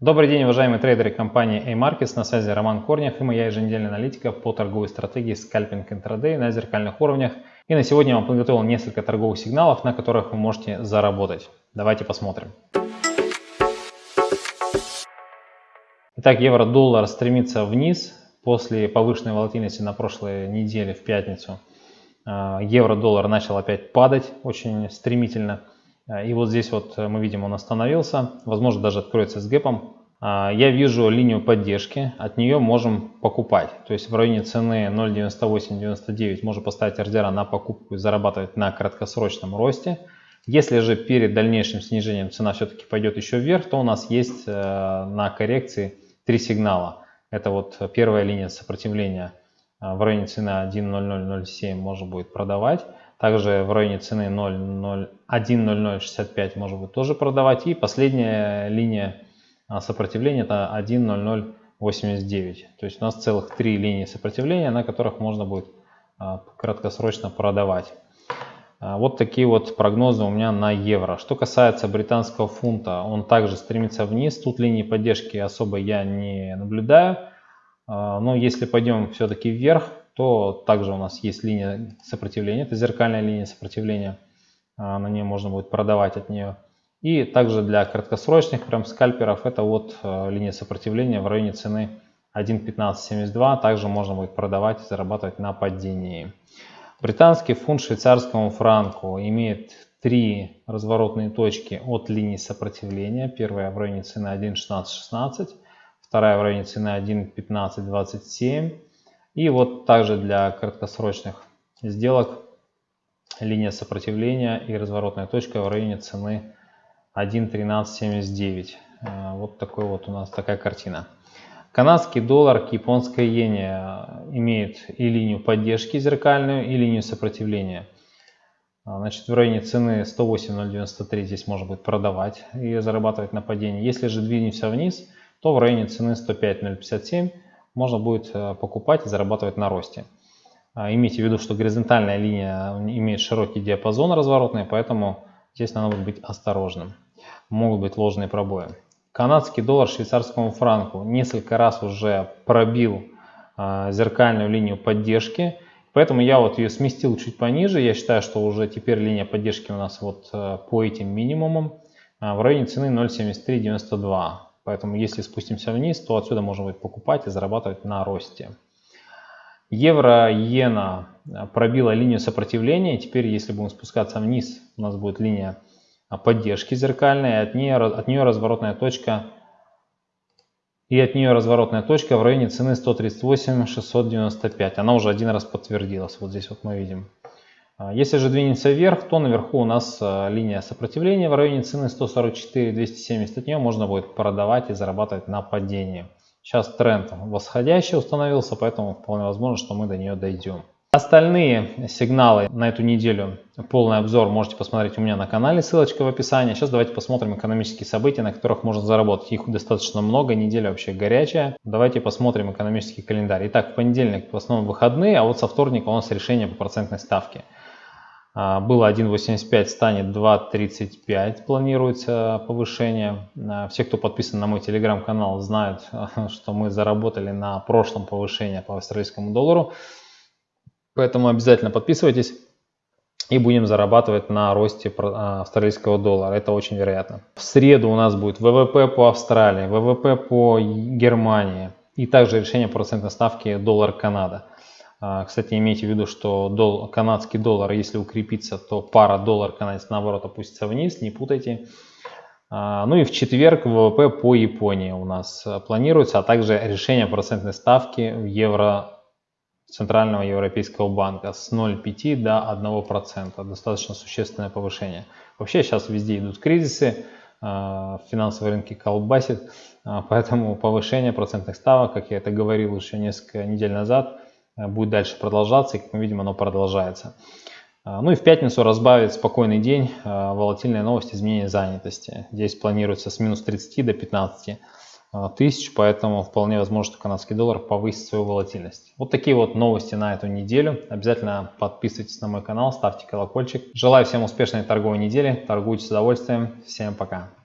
Добрый день, уважаемые трейдеры компании A-Markets. На связи Роман Корнев и моя еженедельная аналитика по торговой стратегии скальпинг интрадей на зеркальных уровнях. И на сегодня я вам подготовил несколько торговых сигналов, на которых вы можете заработать. Давайте посмотрим. Итак, евро-доллар стремится вниз после повышенной волатильности на прошлой неделе в пятницу. А, евро-доллар начал опять падать очень стремительно. А, и вот здесь вот э, мы видим, он остановился, возможно даже откроется с гэпом. А, я вижу линию поддержки, от нее можем покупать. То есть в районе цены 0.9899 можно поставить ордера на покупку и зарабатывать на краткосрочном росте. Если же перед дальнейшим снижением цена все-таки пойдет еще вверх, то у нас есть э, на коррекции три сигнала. Это вот первая линия сопротивления э, в районе цены 1.0007 можно будет продавать. Также в районе цены 1.0065 можно будет тоже продавать. И последняя линия а, сопротивления это 1.0089. То есть у нас целых три линии сопротивления, на которых можно будет а, краткосрочно продавать. А, вот такие вот прогнозы у меня на евро. Что касается британского фунта, он также стремится вниз. Тут линии поддержки особо я не наблюдаю. Но если пойдем все-таки вверх, то также у нас есть линия сопротивления, это зеркальная линия сопротивления, а, на ней можно будет продавать от нее. И также для краткосрочных прям скальперов это вот а, линия сопротивления в районе цены 1.1572, также можно будет продавать и зарабатывать на падении. Британский фунт швейцарскому франку имеет три разворотные точки от линии сопротивления. Первая в районе цены 1.1616, вторая в районе цены 1.1527 и вот также для краткосрочных сделок линия сопротивления и разворотная точка в районе цены 1.1379. Э, вот такой вот у нас такая картина. Канадский доллар к японской иене э, имеет и линию поддержки зеркальную, и линию сопротивления. Э, значит, в районе цены 108.093 здесь можно будет продавать и зарабатывать на падении. Если же двинемся вниз, то в районе цены 105.057 можно будет э, покупать и зарабатывать на росте. А, имейте в виду, что горизонтальная линия имеет широкий диапазон разворотный, поэтому здесь надо быть осторожным. Могут быть ложные пробои. Канадский доллар швейцарскому франку несколько раз уже пробил а, зеркальную линию поддержки, поэтому я вот ее сместил чуть пониже. Я считаю, что уже теперь линия поддержки у нас вот э, по этим минимумам а, в районе цены 0.7392. Поэтому если спустимся вниз, то отсюда можно будет покупать и зарабатывать на росте. Евро-иена пробила линию сопротивления. Теперь, если будем спускаться вниз, у нас будет линия поддержки зеркальная. От нее, от нее разворотная точка и от нее разворотная точка в районе цены 138 695. Она уже один раз подтвердилась. Вот здесь вот мы видим. А, если же двинемся вверх, то наверху у нас а, линия сопротивления в районе цены 144-270. От нее можно будет продавать и зарабатывать на падении. Сейчас тренд восходящий установился, поэтому вполне возможно, что мы до нее дойдем. Остальные сигналы на эту неделю, полный обзор можете посмотреть у меня на канале, ссылочка в описании. Сейчас давайте посмотрим экономические события, на которых можно заработать. Их достаточно много, неделя вообще горячая. Давайте посмотрим экономический календарь. Итак, в понедельник в основном выходные, а вот со вторника у нас решение по процентной ставке. А, было 1.85, станет 2.35, планируется повышение. А, все, кто подписан на мой телеграм-канал, знают, что мы заработали на прошлом повышении по австралийскому доллару. Поэтому обязательно подписывайтесь и будем зарабатывать на росте а, австралийского доллара. Это очень вероятно. В среду у нас будет ВВП по Австралии, ВВП по Германии и также решение процентной ставки доллар-Канада. А, кстати, имейте в виду, что дол канадский доллар, если укрепится, то пара доллар-канадец наоборот опустится вниз, не путайте. А, ну и в четверг ВВП по Японии у нас планируется, а также решение процентной ставки в евро Центрального Европейского банка с 0,5 до 1%. Достаточно существенное повышение. Вообще сейчас везде идут кризисы, а, финансовые рынки колбасит, поэтому повышение процентных ставок, как я это говорил еще несколько недель назад, будет дальше продолжаться, и, как мы видим, оно продолжается. Э, ну и в пятницу разбавит спокойный день, э, волатильная новость изменения занятости. Здесь планируется с минус 30 до 15 тысяч, поэтому вполне возможно, что канадский доллар повысит свою волатильность. Вот такие вот новости на эту неделю. Обязательно подписывайтесь на мой канал, ставьте колокольчик. Желаю всем успешной торговой недели, торгуйте с удовольствием. Всем пока.